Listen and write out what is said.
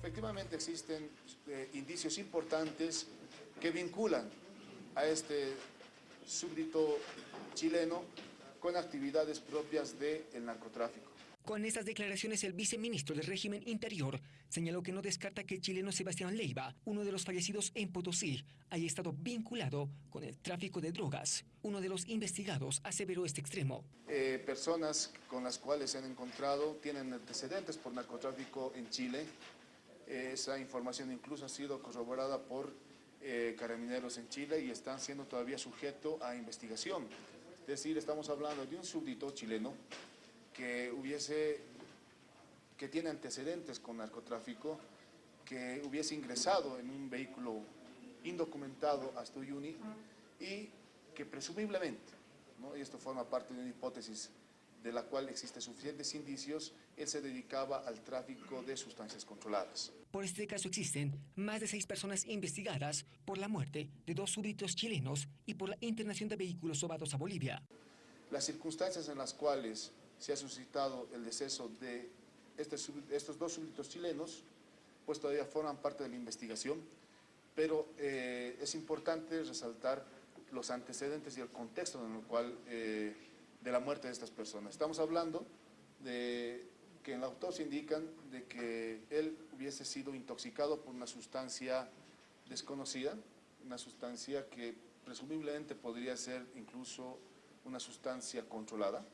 Efectivamente existen eh, indicios importantes que vinculan a este súbdito chileno con actividades propias del narcotráfico. Con estas declaraciones, el viceministro del régimen interior señaló que no descarta que el chileno Sebastián Leiva, uno de los fallecidos en Potosí, haya estado vinculado con el tráfico de drogas. Uno de los investigados aseveró este extremo. Eh, personas con las cuales se han encontrado tienen antecedentes por narcotráfico en Chile. Esa información incluso ha sido corroborada por eh, carabineros en Chile y están siendo todavía sujetos a investigación. Es decir, estamos hablando de un súbdito chileno que hubiese, que tiene antecedentes con narcotráfico, que hubiese ingresado en un vehículo indocumentado hasta Uyuni y que presumiblemente, y esto forma parte de una hipótesis de la cual existen suficientes indicios, él se dedicaba al tráfico de sustancias controladas. Por este caso existen más de seis personas investigadas por la muerte de dos súbditos chilenos y por la internación de vehículos sobados a Bolivia. Las circunstancias en las cuales se ha suscitado el deceso de este estos dos súbditos chilenos, pues todavía forman parte de la investigación, pero eh, es importante resaltar los antecedentes y el contexto en el cual, eh, de la muerte de estas personas. Estamos hablando de que en la autopsia indican de que él hubiese sido intoxicado por una sustancia desconocida, una sustancia que presumiblemente podría ser incluso una sustancia controlada,